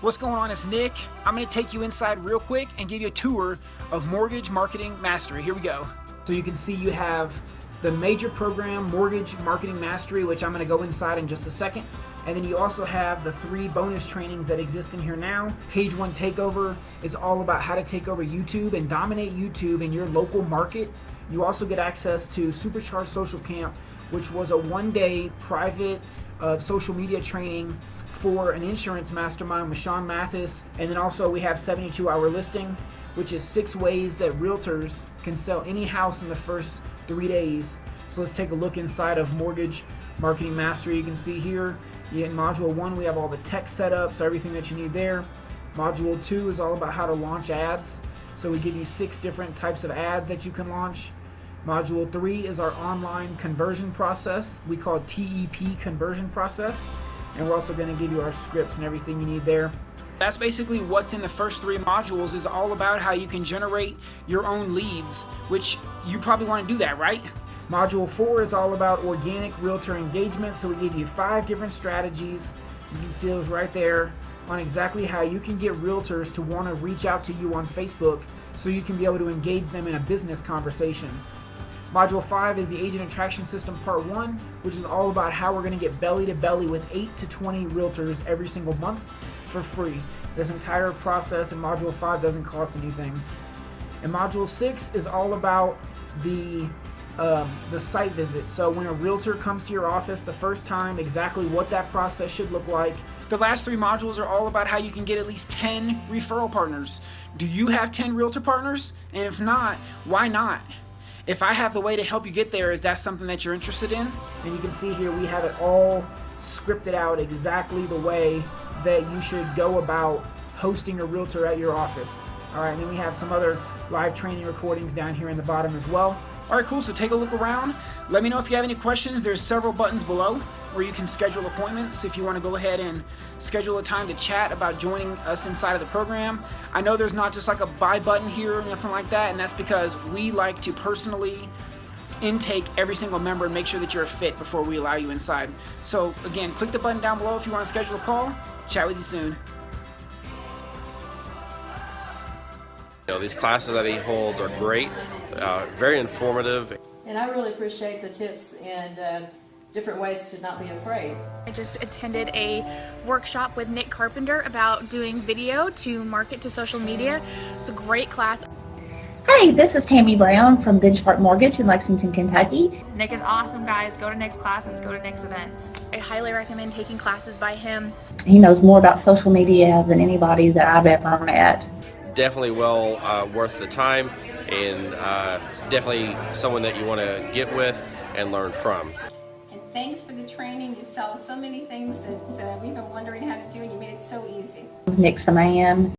What's going on? It's Nick. I'm going to take you inside real quick and give you a tour of Mortgage Marketing Mastery. Here we go. So you can see you have the major program, Mortgage Marketing Mastery, which I'm going to go inside in just a second. And then you also have the three bonus trainings that exist in here now. Page One Takeover is all about how to take over YouTube and dominate YouTube in your local market. You also get access to Supercharged Social Camp, which was a one-day private uh, social media training for an insurance mastermind with Sean Mathis. And then also we have 72 hour listing, which is six ways that realtors can sell any house in the first three days. So let's take a look inside of Mortgage Marketing Mastery. You can see here in module one, we have all the tech setup, so everything that you need there. Module two is all about how to launch ads. So we give you six different types of ads that you can launch. Module three is our online conversion process. We call it TEP conversion process and we're also going to give you our scripts and everything you need there. That's basically what's in the first three modules is all about how you can generate your own leads, which you probably want to do that, right? Module 4 is all about organic realtor engagement, so we give you five different strategies. You can see those right there on exactly how you can get realtors to want to reach out to you on Facebook so you can be able to engage them in a business conversation. Module 5 is the Agent Attraction System Part 1, which is all about how we're going to get belly to belly with 8 to 20 realtors every single month for free. This entire process in Module 5 doesn't cost anything. And Module 6 is all about the um, the site visit. So when a realtor comes to your office the first time, exactly what that process should look like. The last three modules are all about how you can get at least 10 referral partners. Do you have 10 realtor partners? And if not, why not? If I have the way to help you get there, is that something that you're interested in? And you can see here we have it all scripted out exactly the way that you should go about hosting a realtor at your office. All right, and then we have some other live training recordings down here in the bottom as well. All right, cool. So take a look around. Let me know if you have any questions. There's several buttons below where you can schedule appointments if you want to go ahead and schedule a time to chat about joining us inside of the program. I know there's not just like a buy button here or nothing like that, and that's because we like to personally intake every single member and make sure that you're a fit before we allow you inside. So again, click the button down below if you want to schedule a call. Chat with you soon. You know, these classes that he holds are great, uh, very informative. And I really appreciate the tips and uh, different ways to not be afraid. I just attended a workshop with Nick Carpenter about doing video to market to social media. It's a great class. Hi, this is Tammy Brown from Benchmark Mortgage in Lexington, Kentucky. Nick is awesome, guys. Go to Nick's classes, go to Nick's events. I highly recommend taking classes by him. He knows more about social media than anybody that I've ever met definitely well uh, worth the time and uh, definitely someone that you want to get with and learn from. And thanks for the training. You saw so many things that uh, we've been wondering how to do and you made it so easy. Nick's the man.